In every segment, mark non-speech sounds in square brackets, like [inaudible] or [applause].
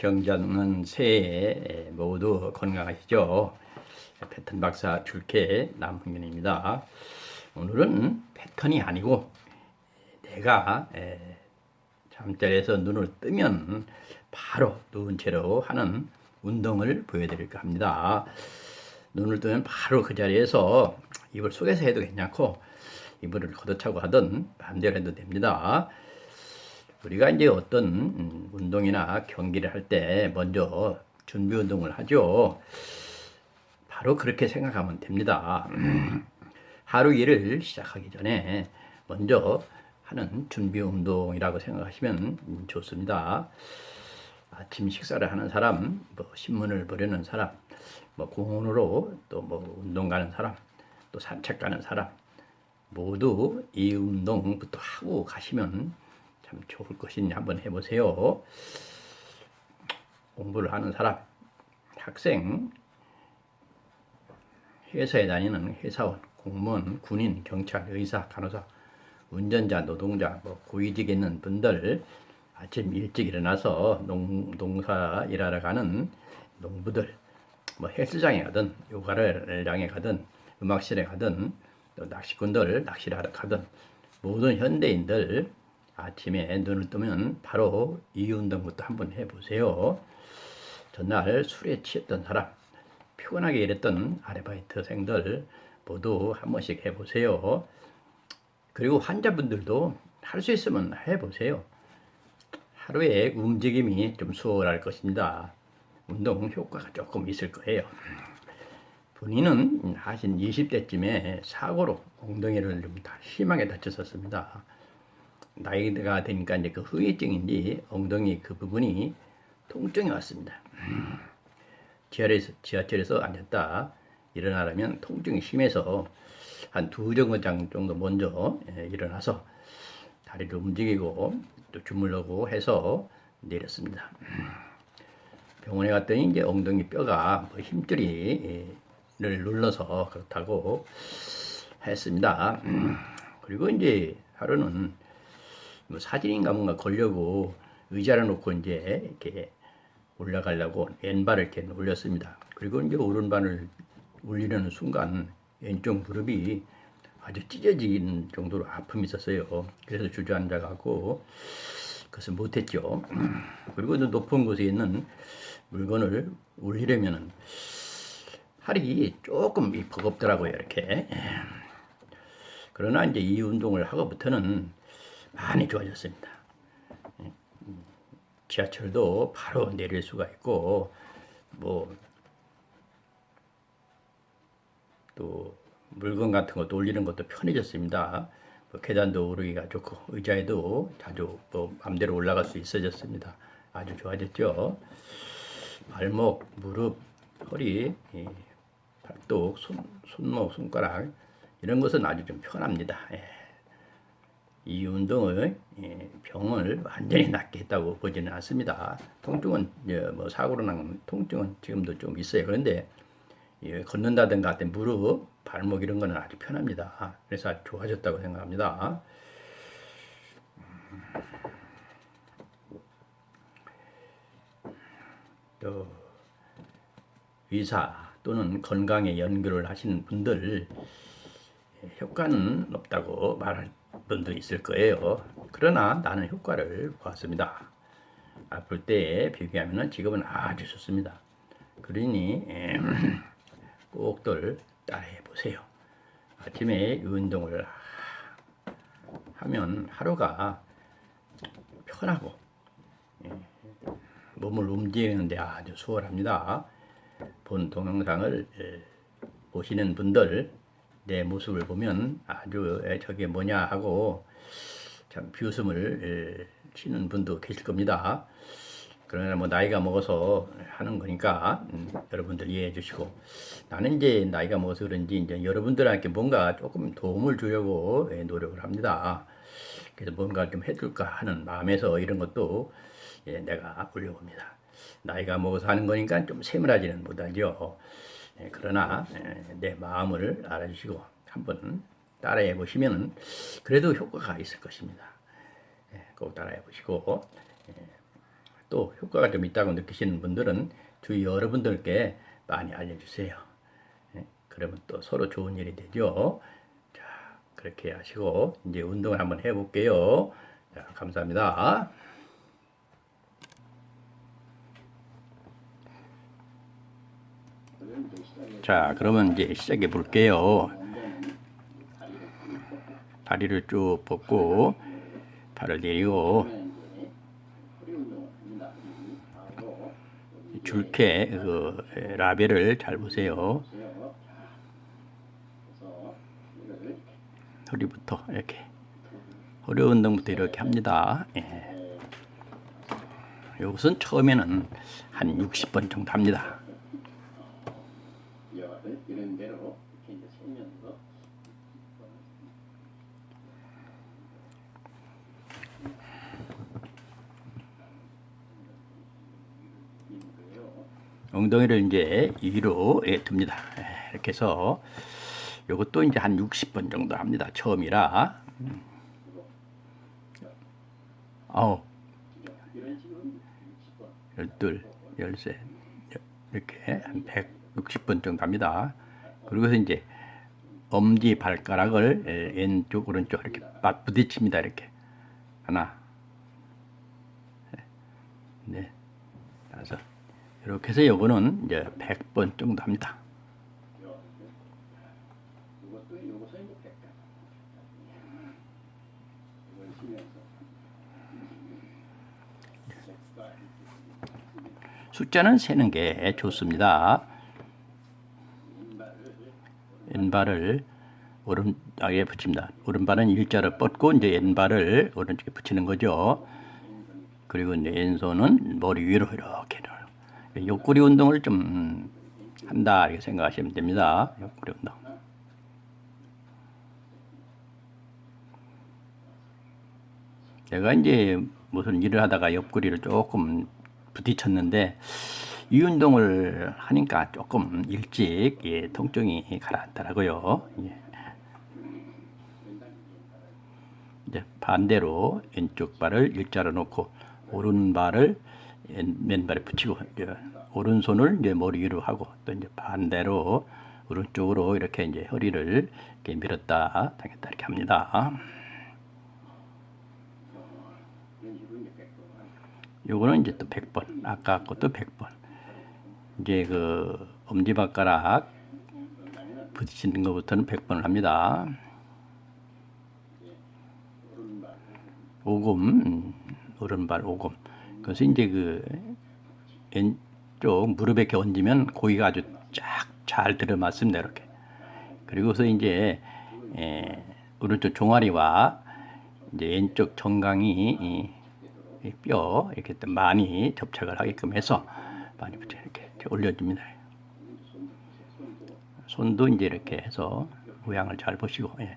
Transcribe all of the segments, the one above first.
경자는 새해 모두 건강하시죠? 패턴 박사 줄케 남흥균입니다. 오늘은 패턴이 아니고 내가 잠자리에서 눈을 뜨면 바로 누운 채로 하는 운동을 보여드릴까 합니다. 눈을 뜨면 바로 그 자리에서 이불 속에서 해도 괜찮고 이불을 걷어차고 하든 마음대로 해도 됩니다. 우리가 이제 어떤 음, 운동이나 경기를 할 때 먼저 준비 운동을 하죠. 바로 그렇게 생각하면 됩니다. [clears throat] 하루 일을 시작하기 전에 먼저 하는 준비 운동이라고 생각하시면 좋습니다. 아침 식사를 하는 사람, 뭐 신문을 보려는 사람, 뭐 공원으로 또 뭐 운동 가는 사람, 또 산책 가는 사람 모두 이 운동부터 하고 가시면 참 좋을 것이니 한번 해보세요. 공부를 하는 사람, 학생, 회사에 다니는 회사원, 공무원, 군인, 경찰, 의사, 간호사, 운전자, 노동자, 뭐 고위직에 있는 분들 아침 일찍 일어나서 농, 농사 일하러 가는 농부들, 뭐 헬스장에 가든 요가를 장에 가든 음악실에 가든 또 낚시꾼들 낚시를 하러 가든 모든 현대인들 아침에 눈을 뜨면 바로 이 운동부터 한번 해보세요. 전날 술에 취했던 사람, 피곤하게 일했던 아르바이트생들 모두 한 번씩 해보세요. 그리고 환자분들도 할 수 있으면 해보세요. 하루에 움직임이 좀 수월할 것입니다. 운동 효과가 조금 있을 거예요. 본인은 하신 20대쯤에 사고로 엉덩이를 좀 심하게 다쳤었습니다. 나이가 되니까 이제 그 후유증인지 엉덩이 그 부분이 통증이 왔습니다. 지하철에서, 지하철에서 앉았다 일어나려면 통증이 심해서 한 두 정거장 정도 먼저 예, 일어나서 다리를 움직이고 또 주물르고 해서 내렸습니다. 병원에 갔더니 이제 엉덩이 뼈가 뭐 힘줄이를 눌러서 그렇다고 했습니다. 그리고 이제 하루는 뭐 사진인가 뭔가 걸려고 의자를 놓고 이제 이렇게 올라가려고 왼발을 이렇게 올렸습니다. 그리고 이제 오른발을 올리려는 순간 왼쪽 무릎이 아주 찢어지는 정도로 아픔이 있었어요. 그래서 주저앉아가고 그것을 못했죠. [clears throat] 그리고 높은 곳에 있는 물건을 올리려면 팔이 조금 버겁더라고요. 이렇게. 그러나 이제 이 운동을 하고부터는 많이 좋아졌습니다. 지하철도 바로 내릴 수가 있고 뭐 또 물건 같은 것도 올리는 것도 편해졌습니다. 뭐 계단도 오르기가 좋고 의자에도 자주 뭐 맘대로 올라갈 수 있어졌습니다. 아주 좋아졌죠. 발목, 무릎, 허리, 팔뚝, 손, 손목, 손가락 이런 것은 아주 좀 편합니다. 예. 이 운동을 예, 병을 완전히 낫게 했다고 보지는 않습니다. 통증은 뭐 사고로 난 통증은 지금도 좀 있어요. 그런데 걷는다든가 무릎, 발목 이런 거는 아주 편합니다. 그래서 아주 좋아졌다고 생각합니다. 또 의사 또는 건강에 연구를 하시는 분들 효과는 없다고 말할 분도 있을 거예요. 그러나 나는 효과를 보았습니다. 아플 때에 비교하면 지금은 아주 좋습니다. 그러니 [clears throat] 꼭들 따라해 보세요. 아침에 운동을 하면 하루가 편하고 몸을 움직이는데 아주 수월합니다. 본 동영상을 보시는 분들 내 모습을 보면 아주 저게 뭐냐 하고 참 비웃음을 치는 분도 계실 겁니다. 그러나 뭐 나이가 먹어서 하는 거니까 음, 여러분들 이해해 주시고 나는 이제 나이가 먹어서 그런지 이제 여러분들한테 뭔가 조금 도움을 주려고 예, 노력을 합니다. 그래서 뭔가 좀 해줄까 하는 마음에서 이런 것도 예, 내가 올려봅니다. 나이가 먹어서 하는 거니까 좀 세밀하지는 못하죠. 예, 그러나 예, 내 마음을 알아주시고 한번 따라해 보시면 그래도 효과가 있을 것입니다. 예, 꼭 따라해 보시고 또 효과가 좀 있다고 느끼시는 분들은 주위 여러분들께 많이 알려주세요. 예, 그러면 또 서로 좋은 일이 되죠. 자, 그렇게 하시고 이제 운동을 한번 해볼게요. 자, 감사합니다. 자, 그러면 이제 시작해 볼게요. 다리를 쭉 뻗고 발을 내리고 줄게 그 라벨을 잘 보세요. 허리부터 이렇게 허리 운동부터 이렇게 합니다. 예. 이것은 처음에는 한 60번 정도 합니다. 이런 대로 이렇게 이제 세면서 엉덩이를 이제 위로 예, 듭니다. 예, 이렇게 해서 이것도 이제 한 60번 정도 합니다. 처음이라. 음. 아홉, 이런 식으로 60번 열둘, 열셋, 여- 이렇게 한 160번 정도 합니다. 그리고서 이제 엄지 발가락을 예, 왼쪽 오른쪽 이렇게 맞 부딪힙니다. 이렇게 하나, 예, 네, 다섯. 이렇게 해서 요거는 이제 100번 정도 합니다. 숫자는 세는 게 좋습니다. 왼발을 오른쪽에 붙입니다. 오른발은 일자를 뻗고 이제 왼발을 오른쪽에 붙이는 거죠. 그리고 이제 왼손은 머리 위로 이렇게 옆구리 운동을 좀 한다 이렇게 생각하시면 됩니다. 옆구리 운동. 제가 이제 무슨 일을 하다가 옆구리를 조금 부딪혔는데 이 운동을 하니까 조금 일찍 예, 통증이 가라앉더라고요. 예. 이제 반대로 왼쪽 발을 일자로 놓고 오른발을 왼- 맨발에 붙이고 이제 오른손을 이제 머리 위로 하고 또 이제 반대로 오른쪽으로 이렇게 이제 허리를 이렇게 밀었다 당겼다 이렇게 합니다. 요거는 이제 또 100번. 아까 것도 100번. 이제 그 엄지발가락 부딪히는 것부터는 100번을 합니다. 오금, 음, 오른발 오금. 그래서 이제 그 왼쪽 무릎에 이렇게 얹으면 고기가 아주 쫙 잘 들어맞습니다. 이렇게. 그리고서 이제 에, 오른쪽 종아리와 이제 왼쪽 정강이 이, 이뼈 이렇게 또 많이 접착을 하게끔 해서 많이 붙여 이렇게, 올려줍니다. 손도 이제 이렇게 해서 모양을 잘 보시고 예.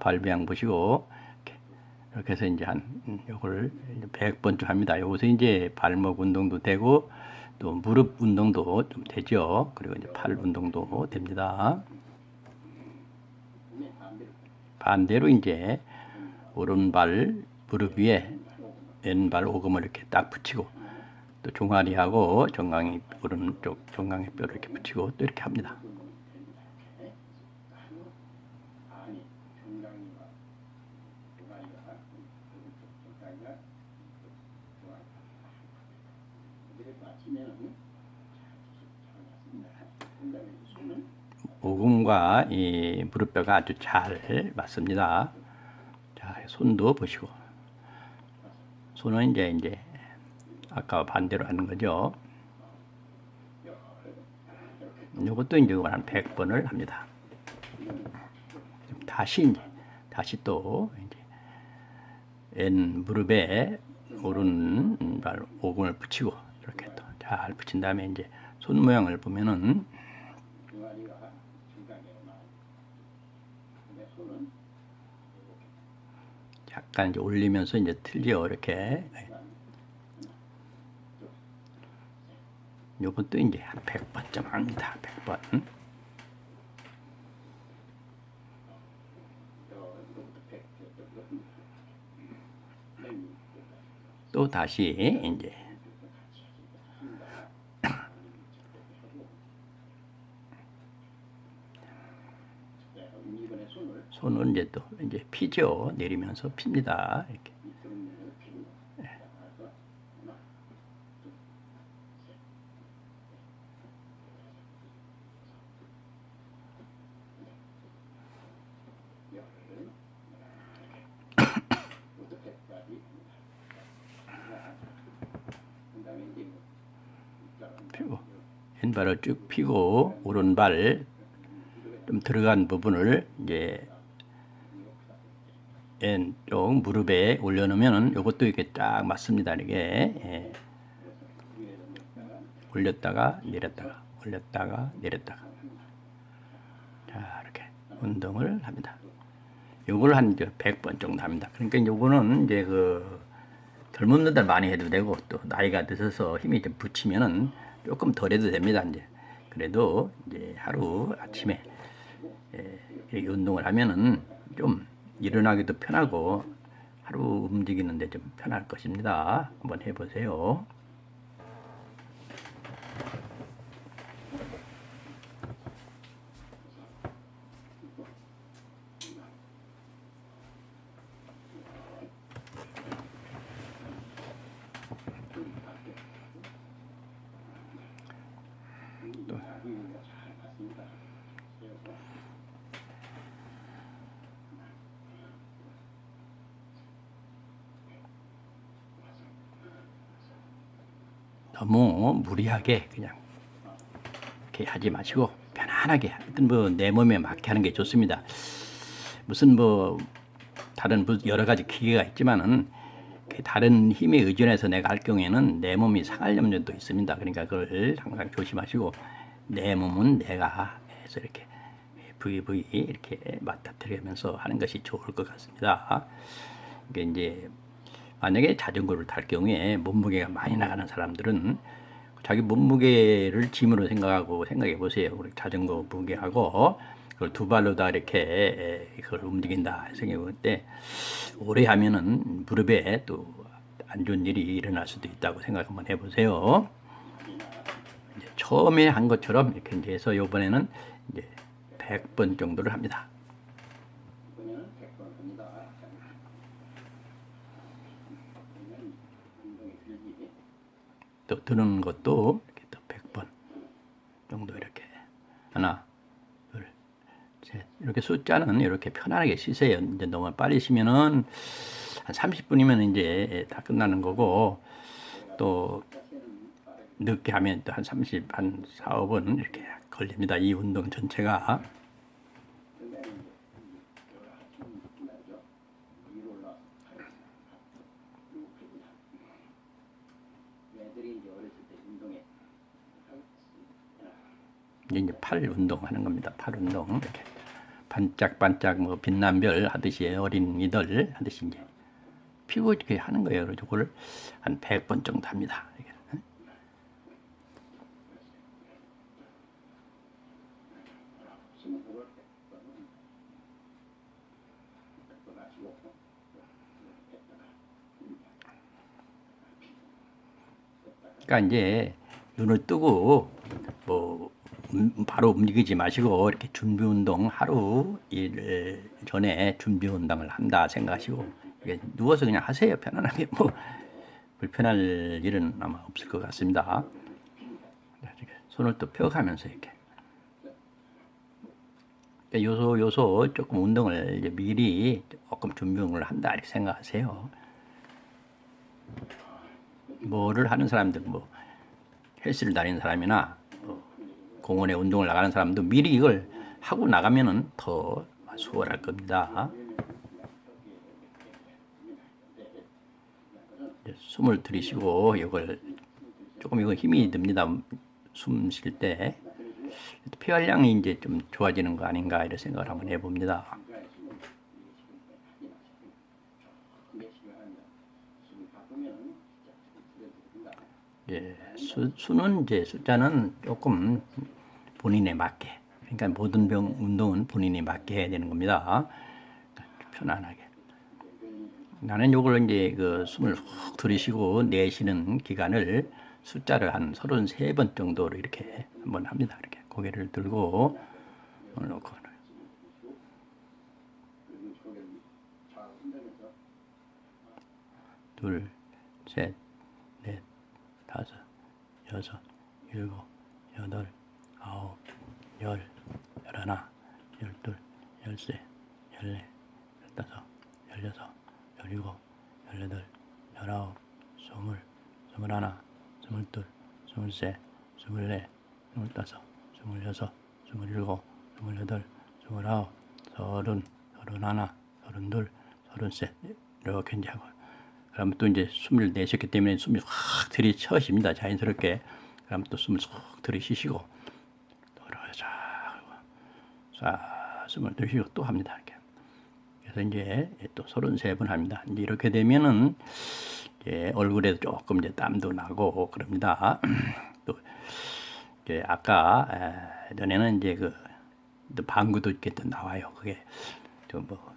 발배양 보시고 이렇게, 해서 이제 한 음, 요걸 100번쯤 합니다. 요것은 이제 발목 운동도 되고 또 무릎 운동도 좀 되죠. 그리고 이제 팔 운동도 됩니다. 반대로 이제 오른발 무릎 위에 왼발 오금을 이렇게 딱 붙이고 또 종아리하고 정강이 오른쪽 정강이 뼈를 이렇게 붙이고 또 이렇게 합니다. 아니 정강이와 종아리가 오른쪽 정강이가 종아리 이렇게 맞추면은 잘 맞습니다. 그다음에 손은 오금과 이 무릎뼈가 아주 잘 맞습니다. 자, 손도 보시고 손은 이제 이제 아까 반대로 하는 거죠. 이것도 이제 한 100번을 합니다. 다시 이제 다시 또 이제 왼 무릎에 오른발 오금을 붙이고 이렇게 또 잘 붙인 다음에 이제 손 모양을 보면은 종아리가 정강이가 나와. 근데 손은 약간 이제 올리면서 이제 틀려 이렇게 요것도 이제 한 100번쯤 합니다. 100번. 이거부터 백, 또 다시 이제 네, 그럼 이번에 손을 이제 또 이제 피죠. 내리면서 핍니다. 이렇게. 자, [coughs] 피고 왼발을 쭉 펴고 오른발 좀 들어간 부분을 이제 왼쪽 무릎에 올려놓으면 이것도 이렇게 딱 맞습니다. 이게 예. 올렸다가 내렸다가 올렸다가 내렸다가 자 이렇게 운동을 합니다. 요걸 한 이제 100번 정도 합니다. 그러니까 요거는 이제 그 젊은 분들 많이 해도 되고 또 나이가 드셔서 힘이 좀 붙이면은 조금 덜 해도 됩니다. 이제 그래도 이제 하루 아침에 예, 운동을 하면은 좀 일어나기도 편하고 하루 움직이는데 좀 편할 것입니다. 한번 해보세요. 너무 무리하게 그냥 이렇게 하지 마시고 편안하게 하여튼 뭐내 몸에 맞게 하는 게 좋습니다. 무슨 뭐 다른 무- 여러 가지 기계가 있지만은 그 다른 힘에 의존해서 내가 할 경우에는 내 몸이 상할 염려도 있습니다. 그러니까 그걸 항상 조심하시고 내 몸은 내가 해서 이렇게 부위 부위 이렇게 맞닥뜨리면서 하는 것이 좋을 것 같습니다. 이게 이제 만약에 자전거를 탈 경우에 몸무게가 많이 나가는 사람들은 자기 몸무게를 짐으로 생각하고 생각해 보세요. 우리 자전거 무게하고 그걸 두 발로 다 이렇게 그걸 움직인다 생각해 볼 때 오래 하면은 무릎에 또 안 좋은 일이 일어날 수도 있다고 생각 한번 해보세요. 처음에 한 것처럼 이렇게 해서 이번에는 이제 100번 정도를 합니다. 이번에는 100번 합니다. 자, 그러면 운동이 들기 또 드는 것도 이렇게 또 100번 정도 이렇게 하나 둘 셋 이렇게 숫자는 이렇게 편안하게 쉬세요 이제 너무 빨리 쉬면은 한 30분이면 이제 다 끝나는 거고 또 늦게 하면 또 한 30, 한 4, 5분 이렇게 걸립니다. 이 운동 전체가. 그다음에 이제 여러 아침 끝나죠. 위로 올라서 애들이 이제 어렸을 때 운동에 이제 팔 운동하는 겁니다. 팔 운동 이렇게 반짝반짝 뭐 빛난 별 하듯이 어린이들 하듯이 이제 피고 이렇게 하는 거예요. 그래서 그걸 한 100번 정도 합니다. 그러니까 이제 눈을 뜨고 뭐 음, 바로 움직이지 마시고 이렇게 준비 운동 하루 일 전에 준비 운동을 한다 생각하시고 누워서 그냥 하세요 편안하게 뭐 불편할 일은 아마 없을 것 같습니다. 손을 또 펴가면서 이렇게 그러니까 요소 요소 조금 운동을 미리 조금 준비를 한다 이렇게 생각하세요. 뭐를 하는 사람들 뭐 헬스를 다니는 사람이나 뭐 공원에 운동을 나가는 사람도 미리 이걸 하고 나가면은 더 수월할 겁니다. 숨을 들이쉬고 이걸 조금 이거 힘이 듭니다. 숨 쉴 때 폐활량이 이제 좀 좋아지는 거 아닌가 이런 생각을 한번 해봅니다. 예, 수, 수는 이제 숫자는 조금 본인에 맞게 그러니까 모든 병 운동은 본인이 맞게 해야 되는 겁니다. 편안하게 나는 요걸 이제 그 숨을 훅 들이쉬고 내쉬는 기간을 숫자를 한 33번 정도로 이렇게 한번 합니다. 이렇게 고개를 들고 놓고 둘, 셋, 넷, 다섯, 여섯, 일곱, 여덟, 열, 열하나, 열둘, 열세, 열네, 열다섯, 열여섯, 열일곱, 열여덟, 열아홉, 스물, 스물하나, 스물둘, 스물셋, 스물넷, 스물다섯, 스물여섯, 스물일곱, 스물여덟, 스물아홉, 서른, 서른하나, 서른둘, 서른셋 이렇게 이제 하고 그러면 또 이제 숨을 내쉬기 때문에 숨이 확 들이쳐집니다. 자연스럽게. 그러면 또 숨을 쏙 들이쉬시고 싹 숨을 들이쉬고 또 합니다. 이렇게. 그래서 이제 또 33번 합니다. 이제 이렇게 되면은 이제 얼굴에도 조금 이제 땀도 나고 그럽니다. [clears throat] 또 이제 아까 에, 전에는 이제 그또 방구도 이렇게 또 나와요. 그게 좀뭐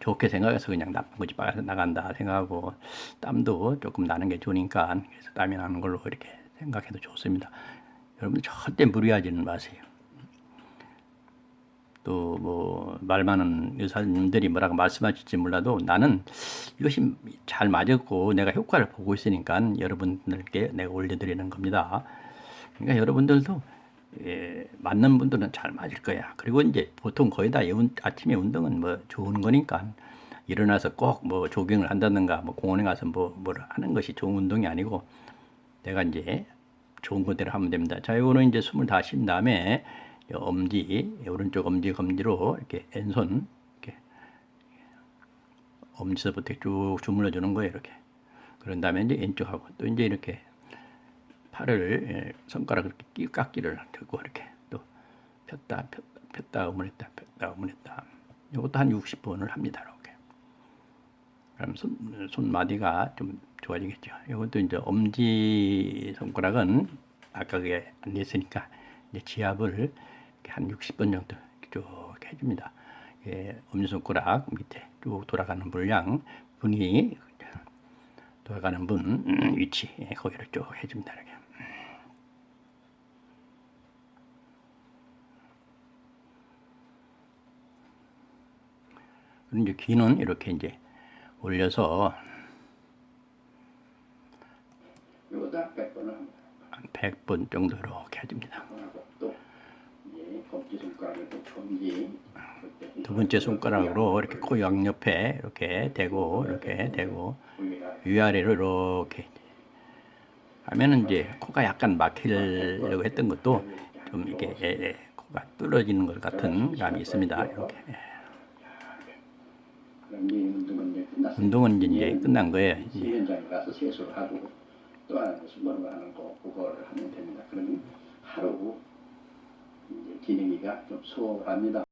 좋게 생각해서 그냥 나쁜 거지 빨아서 나간다 생각하고 땀도 조금 나는 게 좋으니까 그래서 땀이 나는 걸로 이렇게 생각해도 좋습니다. 여러분 절대 무리하지는 마세요. 또 뭐 말 많은 의사님들이 뭐라고 말씀하실지 몰라도 나는 이것이 잘 맞았고 내가 효과를 보고 있으니까 여러분들께 내가 올려드리는 겁니다. 그러니까 여러분들도 예, 맞는 분들은 잘 맞을 거야. 그리고 이제 보통 거의 다 운- 아침에 운동은 뭐 좋은 거니까 일어나서 꼭 뭐 조깅을 한다든가 뭐 공원에 가서 뭐 뭐를 하는 것이 좋은 운동이 아니고 내가 이제 좋은 거대로 하면 됩니다. 자, 이거는 이제 숨을 다 쉰 다음에 이 엄지, 오른쪽 엄지 검지로 이렇게 왼손 이렇게 엄지서부터 쭉 주물러 주는 거예요, 이렇게. 그런 다음에 이제 왼쪽하고 또 이제 이렇게 팔을 예, 손가락을 이렇게 끼 깎기를 들고 이렇게 또 폈다 폈다 폈다 어머했다 폈다 어머했다. 이것도 한 60번을 합니다 이렇게. 그럼 손, 손마디가 좀 좋아지겠죠. 이것도 이제 엄지 손가락은 아까 그게 안 됐으니까 이제 지압을 한 60번 정도 쭉 해줍니다 예, 엄지손가락 밑에 쭉 돌아가는 분량 분이 돌아가는 분 음, 위치 예, 거기를 쭉 해줍니다 이렇게. 그리고 이제 귀는 이렇게 이제 올려서 이거다 100번을 합니다. 한 100번 정도 이렇게 해줍니다. 하고 또 이제 검지 손가락을 또 검지 두 번째 손가락으로 이렇게 코 양옆에 이렇게 대고 이렇게 대고 위아래로 이렇게 하면은 이제 코가 약간 막히려고 했던 것도 좀 이렇게 예, 예, 코가 뚫어지는 것 같은 감이 있습니다. 이렇게 운동은 이제 끝난 거예요. 이제 하루 기능이가 좀 수월합니다.